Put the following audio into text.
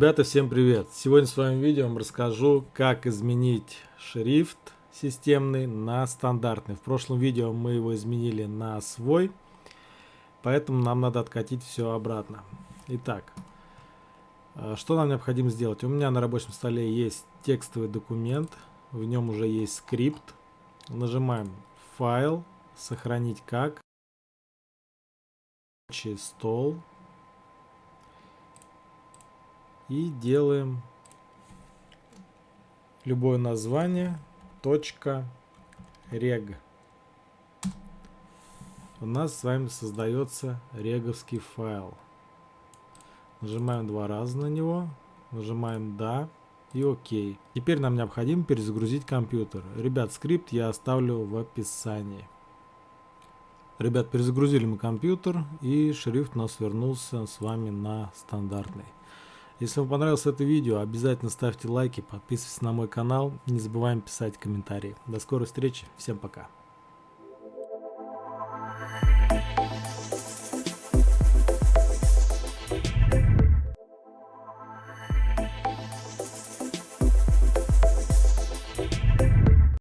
Ребята, всем привет! Сегодня в своем видео вам расскажу, как изменить шрифт системный на стандартный. В прошлом видео мы его изменили на свой, поэтому нам надо откатить все обратно. Итак, э, что нам необходимо сделать? У меня на рабочем столе есть текстовый документ, в нем уже есть скрипт. Нажимаем «Файл», «Сохранить как», «Стол», и делаем любое название рег у нас с вами создается реговский файл нажимаем два раза на него нажимаем да и ОК. Теперь нам необходимо перезагрузить компьютер. Ребят, скрипт я оставлю в описании. Ребят, перезагрузили мы компьютер и шрифт у нас вернулся с вами на стандартный. Если вам понравилось это видео, обязательно ставьте лайки, подписывайтесь на мой канал, не забываем писать комментарии. До скорой встречи, всем пока.